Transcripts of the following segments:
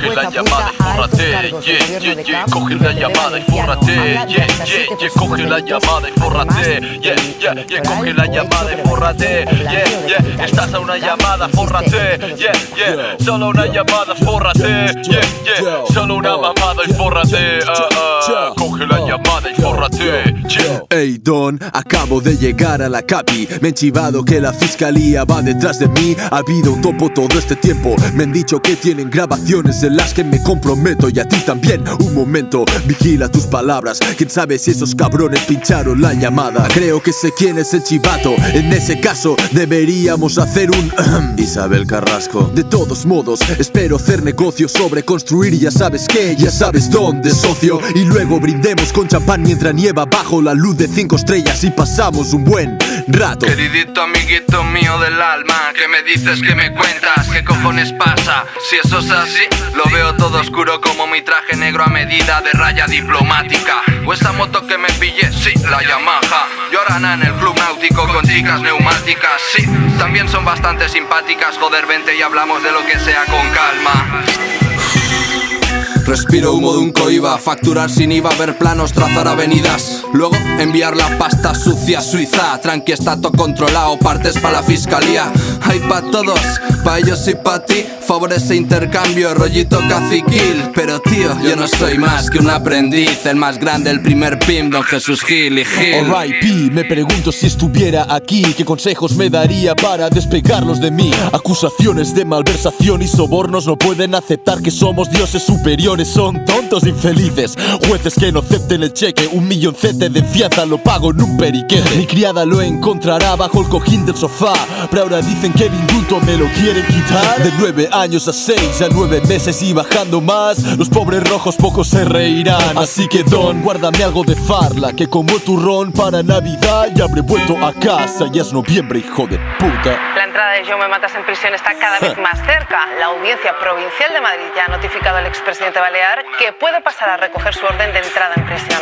Coge la llamada y fórrate, yeah, yeah, yeah. Coge la llamada y fórrate, yeah, yeah, yeah. Coge la llamada y fórrate, yeah, yeah, yeah. Coge la llamada y fórrate, yeah, yeah. Estás a una llamada, fórrate, yeah, yeah. Solo una llamada, fórrate, yeah, yeah. Solo una mamada y fórrate, ah, ah. Coge la llamada y fórrate, yeah. Hey Don, acabo de llegar a la capi. Me han chivado que la fiscalía va detrás de mí. Ha habido un topo todo este tiempo. Me han dicho que tienen grabaciones en las que me comprometo Y a ti también, un momento, vigila tus palabras. Quién sabe si esos cabrones pincharon la llamada Creo que sé quién es el chivato. En ese caso deberíamos hacer un Isabel Carrasco. De todos modos, espero hacer negocios sobre construir. Ya sabes qué, ya sabes dónde, socio. Y luego brindemos con champán mientras nieva bajo la luz de cinco estrellas Y pasamos un buen rato Queridito amiguito mío del alma, ¿qué me dices, qué me cuentas? ¿Qué cojones pasa? Si eso es así, lo veo todo oscuro como mi traje negro a medida de raya diplomática. O esta moto que me pillé, sí, la Yamaha. Lloran en el club náutico con chicas neumáticas, sí. También son bastante simpáticas, joder, vente y hablamos de lo que sea con calma. Respiro humo de un coiba, facturar sin IVA, ver planos, trazar avenidas. Luego enviar la pasta sucia Suiza. Tranqui, está todo controlado, partes para la fiscalía. Hay pa' todos, pa' ellos y pa' ti. Favorece intercambio, rollito caciquil. Pero tío, yo no soy más que un aprendiz. El más grande, el primer pim, don Jesús Gil y Gil. Alright, P, me pregunto si estuviera aquí ¿Qué consejos me daría para despegarlos de mí? Acusaciones de malversación y sobornos No pueden aceptar que somos dioses superiores Son tontos infelices. Jueces que no acepten el cheque. Un milloncete de fianza lo pago en un periquete. Mi criada lo encontrará bajo el cojín del sofá. Pero ahora dicen que el indulto me lo quieren quitar. De nueve años a seis, a nueve meses y bajando más. Los pobres rojos pocos se reirán. Así que Don, guárdame algo de farla Que como el turrón para Navidad Ya habré vuelto a casa. Ya es noviembre, hijo de puta entrada de Yo me matas en prisión está cada vez más cerca. La Audiencia Provincial de Madrid ya ha notificado al expresidente Balear que puede pasar a recoger su orden de entrada en prisión.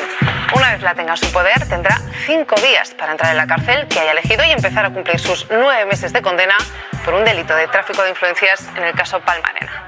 Una vez la tenga en su poder, tendrá cinco días para entrar en la cárcel que haya elegido y empezar a cumplir sus nueve meses de condena por un delito de tráfico de influencias en el caso Palmarena.